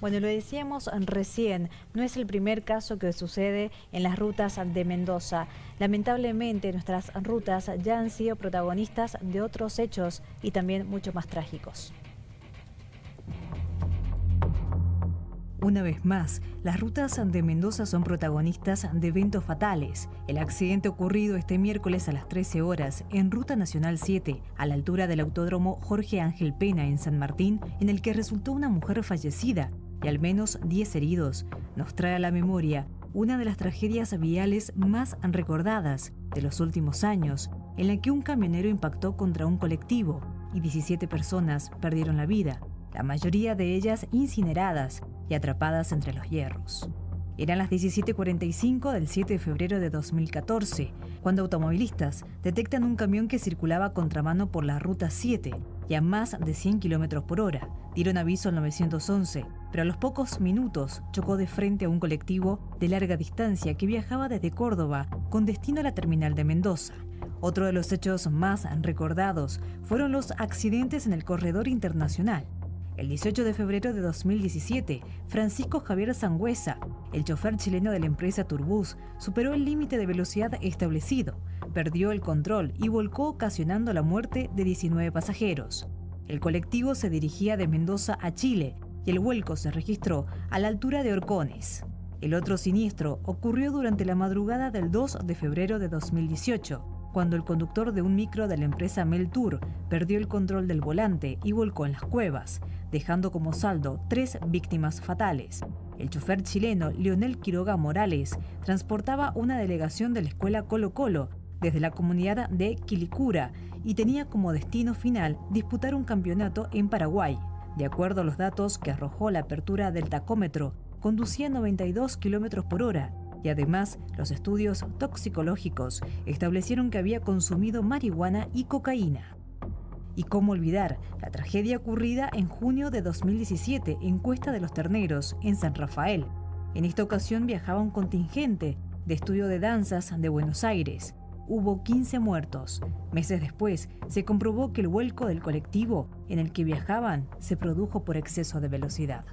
Bueno, lo decíamos recién, no es el primer caso que sucede en las rutas de Mendoza. Lamentablemente nuestras rutas ya han sido protagonistas de otros hechos y también mucho más trágicos. Una vez más, las rutas de Mendoza son protagonistas de eventos fatales. El accidente ocurrido este miércoles a las 13 horas en Ruta Nacional 7, a la altura del autódromo Jorge Ángel Pena en San Martín, en el que resultó una mujer fallecida y al menos 10 heridos, nos trae a la memoria una de las tragedias viales más recordadas de los últimos años, en la que un camionero impactó contra un colectivo y 17 personas perdieron la vida, la mayoría de ellas incineradas y atrapadas entre los hierros. Eran las 17:45 del 7 de febrero de 2014, cuando automovilistas detectan un camión que circulaba contramano por la ruta 7 y a más de 100 km por hora. Dieron aviso al 911, pero a los pocos minutos chocó de frente a un colectivo de larga distancia que viajaba desde Córdoba con destino a la terminal de Mendoza. Otro de los hechos más recordados fueron los accidentes en el corredor internacional. El 18 de febrero de 2017, Francisco Javier Sangüesa, el chofer chileno de la empresa Turbus, superó el límite de velocidad establecido, perdió el control y volcó ocasionando la muerte de 19 pasajeros. El colectivo se dirigía de Mendoza a Chile y el vuelco se registró a la altura de Orcones. El otro siniestro ocurrió durante la madrugada del 2 de febrero de 2018, cuando el conductor de un micro de la empresa Meltour perdió el control del volante y volcó en las cuevas, dejando como saldo tres víctimas fatales. El chofer chileno Leonel Quiroga Morales transportaba una delegación de la escuela Colo Colo desde la comunidad de Quilicura y tenía como destino final disputar un campeonato en Paraguay. De acuerdo a los datos que arrojó la apertura del tacómetro, conducía 92 km por hora y además los estudios toxicológicos establecieron que había consumido marihuana y cocaína. Y cómo olvidar la tragedia ocurrida en junio de 2017 en Cuesta de los Terneros, en San Rafael. En esta ocasión viajaba un contingente de estudio de danzas de Buenos Aires. Hubo 15 muertos. Meses después, se comprobó que el vuelco del colectivo en el que viajaban se produjo por exceso de velocidad.